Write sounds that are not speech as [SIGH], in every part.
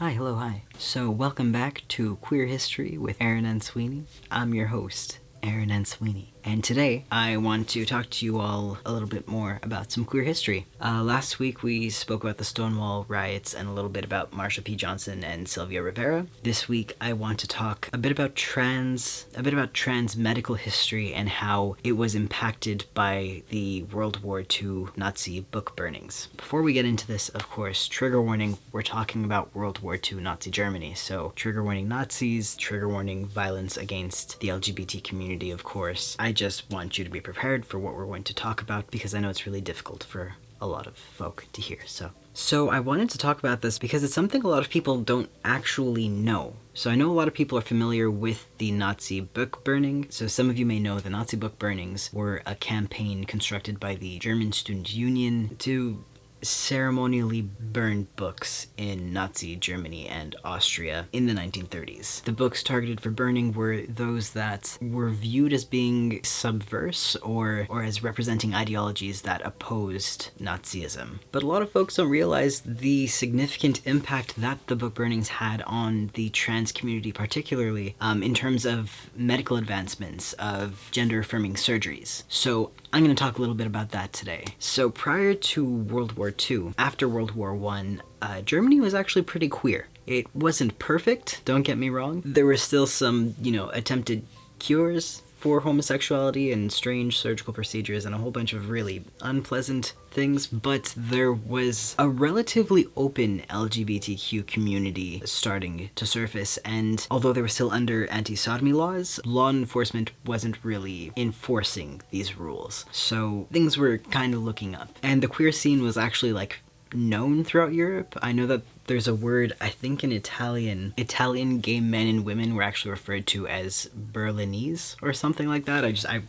Hi, hello, hi. So welcome back to Queer History with Aaron Ansuini. I'm your host, Aaron Ansuini. And today I want to talk to you all a little bit more about some queer history. Uh, last week we spoke about the Stonewall riots and a little bit about Marsha P. Johnson and Sylvia Rivera. This week I want to talk a bit about trans, a bit about trans medical history and how it was impacted by the World War II Nazi book burnings. Before we get into this, of course, trigger warning, we're talking about World War II Nazi Germany. So trigger warning Nazis, trigger warning violence against the LGBT community, of course. I I just want you to be prepared for what we're going to talk about because I know it's really difficult for a lot of folk to hear. So, so I wanted to talk about this because it's something a lot of people don't actually know. So I know a lot of people are familiar with the Nazi book burning. So some of you may know the Nazi book burnings were a campaign constructed by the German Student Union to ceremonially burned books in Nazi Germany and Austria in the 1930s. The books targeted for burning were those that were viewed as being subverse or, or as representing ideologies that opposed Nazism. But a lot of folks don't realize the significant impact that the book burnings had on the trans community particularly um, in terms of medical advancements, of gender-affirming surgeries. So I'm going to talk a little bit about that today. So prior to World War II, after World War I, uh, Germany was actually pretty queer. It wasn't perfect, don't get me wrong. There were still some, you know, attempted cures for homosexuality and strange surgical procedures and a whole bunch of really unpleasant things, but there was a relatively open LGBTQ community starting to surface, and although they were still under anti-sodomy laws, law enforcement wasn't really enforcing these rules. So things were kind of looking up. And the queer scene was actually like known throughout Europe. I know that there's a word, I think in Italian, Italian gay men and women were actually referred to as Berlinese or something like that. I just, I,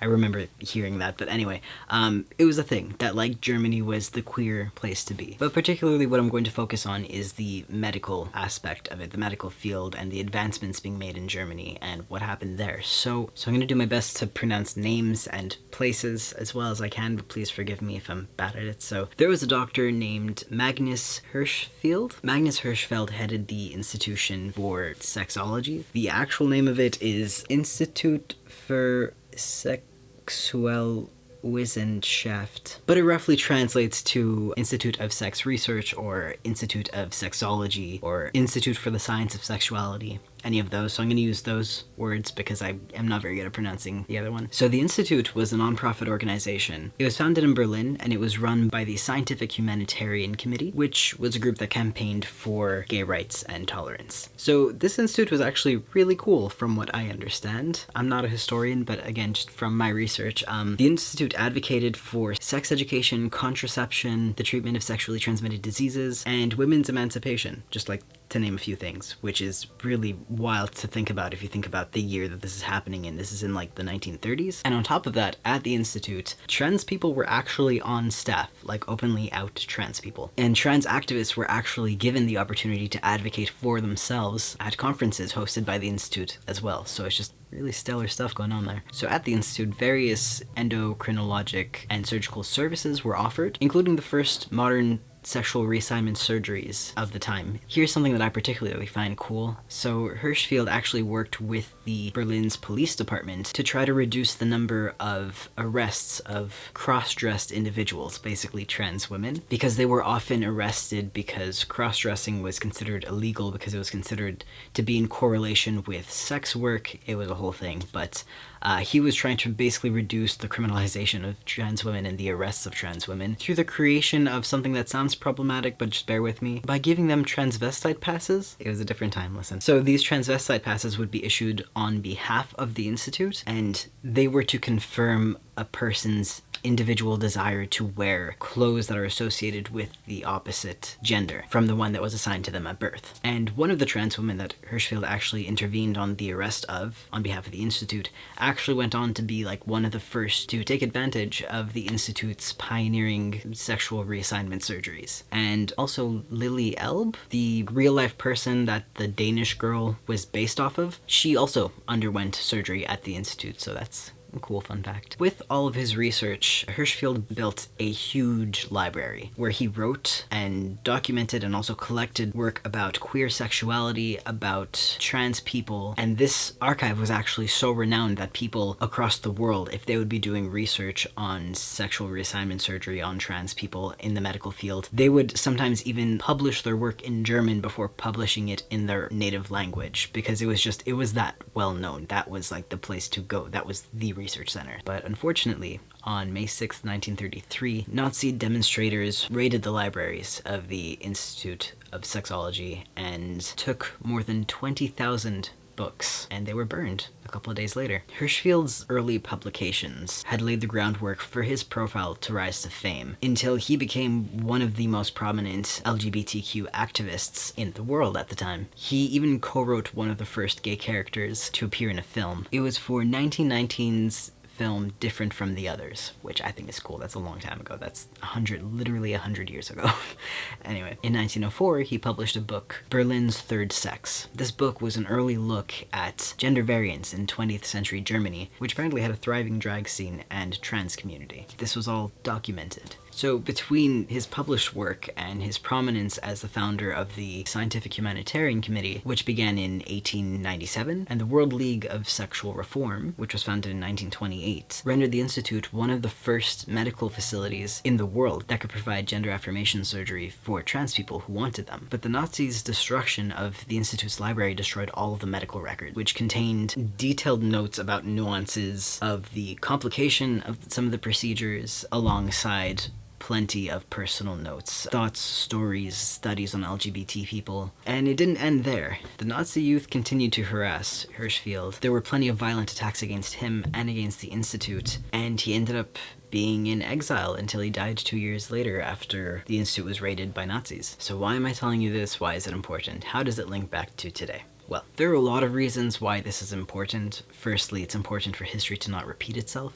I remember hearing that. But anyway, um, it was a thing that like Germany was the queer place to be. But particularly what I'm going to focus on is the medical aspect of it, the medical field and the advancements being made in Germany and what happened there. So, so I'm going to do my best to pronounce names and places as well as I can, but please forgive me if I'm bad at it. So there was a doctor named Magnus Hirschfeld Magnus Hirschfeld headed the Institution for Sexology. The actual name of it is Institute für Sexual Wissenschaft, but it roughly translates to Institute of Sex Research or Institute of Sexology or Institute for the Science of Sexuality any of those, so I'm going to use those words because I am not very good at pronouncing the other one. So the Institute was a nonprofit organization. It was founded in Berlin and it was run by the Scientific Humanitarian Committee, which was a group that campaigned for gay rights and tolerance. So this institute was actually really cool from what I understand. I'm not a historian, but again, just from my research, um, the institute advocated for sex education, contraception, the treatment of sexually transmitted diseases, and women's emancipation, just like to name a few things, which is really wild to think about if you think about the year that this is happening in. This is in like the 1930s. And on top of that, at the Institute, trans people were actually on staff, like openly out trans people. And trans activists were actually given the opportunity to advocate for themselves at conferences hosted by the Institute as well. So it's just really stellar stuff going on there. So at the Institute, various endocrinologic and surgical services were offered, including the first modern sexual reassignment surgeries of the time. Here's something that I particularly find cool. So Hirschfeld actually worked with the Berlin's police department to try to reduce the number of arrests of cross-dressed individuals, basically trans women, because they were often arrested because cross-dressing was considered illegal because it was considered to be in correlation with sex work. It was a whole thing, but uh, he was trying to basically reduce the criminalization of trans women and the arrests of trans women through the creation of something that sounds problematic, but just bear with me, by giving them transvestite passes. It was a different time, listen. So these transvestite passes would be issued on behalf of the Institute, and they were to confirm a person's individual desire to wear clothes that are associated with the opposite gender from the one that was assigned to them at birth. And one of the trans women that Hirschfeld actually intervened on the arrest of on behalf of the Institute actually went on to be like one of the first to take advantage of the Institute's pioneering sexual reassignment surgeries. And also Lily Elbe, the real life person that the Danish girl was based off of, she also underwent surgery at the Institute, so that's cool fun fact. With all of his research, Hirschfeld built a huge library where he wrote and documented and also collected work about queer sexuality, about trans people, and this archive was actually so renowned that people across the world, if they would be doing research on sexual reassignment surgery on trans people in the medical field, they would sometimes even publish their work in German before publishing it in their native language because it was just, it was that well known. That was like the place to go. That was the research center. But unfortunately, on May 6, 1933, Nazi demonstrators raided the libraries of the Institute of Sexology and took more than 20,000 books, and they were burned a couple of days later. Hirschfeld's early publications had laid the groundwork for his profile to rise to fame, until he became one of the most prominent LGBTQ activists in the world at the time. He even co-wrote one of the first gay characters to appear in a film. It was for 1919's film different from the others, which I think is cool. That's a long time ago. That's a hundred, literally a hundred years ago. [LAUGHS] anyway, in 1904, he published a book, Berlin's Third Sex. This book was an early look at gender variance in 20th century Germany, which apparently had a thriving drag scene and trans community. This was all documented. So between his published work and his prominence as the founder of the Scientific Humanitarian Committee, which began in 1897, and the World League of Sexual Reform, which was founded in 1928, rendered the Institute one of the first medical facilities in the world that could provide gender affirmation surgery for trans people who wanted them. But the Nazis' destruction of the Institute's library destroyed all of the medical records, which contained detailed notes about nuances of the complication of some of the procedures alongside plenty of personal notes, thoughts, stories, studies on LGBT people. And it didn't end there. The Nazi youth continued to harass Hirschfeld. There were plenty of violent attacks against him and against the Institute, and he ended up being in exile until he died two years later after the Institute was raided by Nazis. So why am I telling you this? Why is it important? How does it link back to today? Well, there are a lot of reasons why this is important. Firstly, it's important for history to not repeat itself,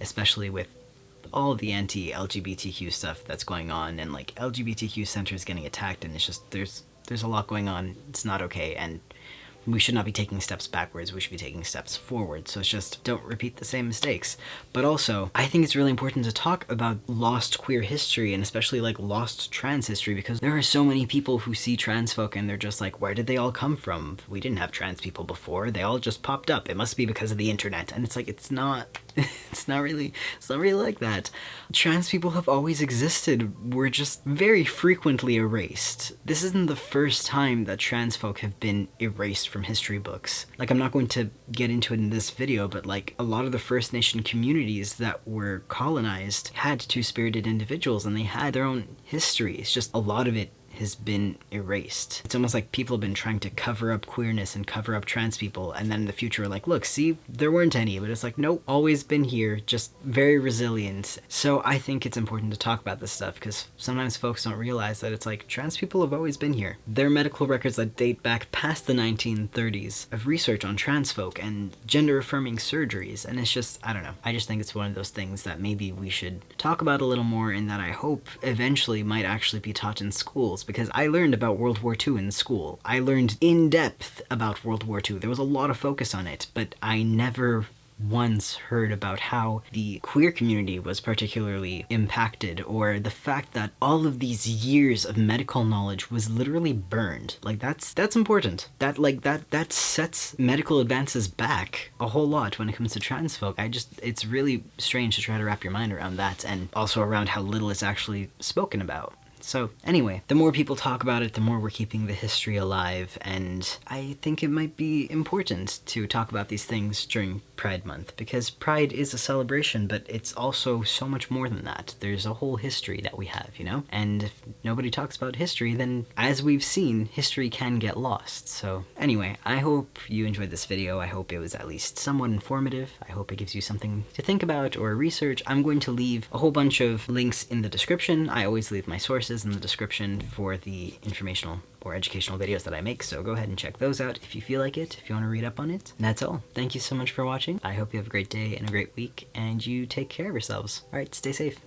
especially with all the anti-LGBTQ stuff that's going on and like LGBTQ centers getting attacked and it's just there's there's a lot going on. It's not okay and we should not be taking steps backwards, we should be taking steps forward. So it's just don't repeat the same mistakes. But also, I think it's really important to talk about lost queer history and especially like lost trans history because there are so many people who see trans folk and they're just like, where did they all come from? We didn't have trans people before. They all just popped up. It must be because of the internet. And it's like, it's not, [LAUGHS] it's not really, it's not really like that. Trans people have always existed. We're just very frequently erased. This isn't the first time that trans folk have been erased from history books. Like, I'm not going to get into it in this video, but like, a lot of the First Nation communities that were colonized had two-spirited individuals and they had their own history. It's just a lot of it has been erased. It's almost like people have been trying to cover up queerness and cover up trans people, and then in the future like, look, see, there weren't any, but it's like, nope, always been here, just very resilient. So I think it's important to talk about this stuff, because sometimes folks don't realize that it's like, trans people have always been here. There are medical records that date back past the 1930s of research on trans folk and gender-affirming surgeries, and it's just, I don't know, I just think it's one of those things that maybe we should talk about a little more and that I hope eventually might actually be taught in schools because I learned about World War II in school. I learned in depth about World War II. There was a lot of focus on it, but I never once heard about how the queer community was particularly impacted or the fact that all of these years of medical knowledge was literally burned like that's that's important that like that that sets medical advances back a whole lot when it comes to trans folk i just it's really strange to try to wrap your mind around that and also around how little it's actually spoken about so anyway, the more people talk about it, the more we're keeping the history alive, and I think it might be important to talk about these things during Pride Month, because Pride is a celebration, but it's also so much more than that. There's a whole history that we have, you know? And if nobody talks about history, then as we've seen, history can get lost. So anyway, I hope you enjoyed this video. I hope it was at least somewhat informative. I hope it gives you something to think about or research. I'm going to leave a whole bunch of links in the description. I always leave my sources in the description for the informational or educational videos that I make, so go ahead and check those out if you feel like it, if you want to read up on it. And that's all. Thank you so much for watching. I hope you have a great day and a great week, and you take care of yourselves. Alright, stay safe.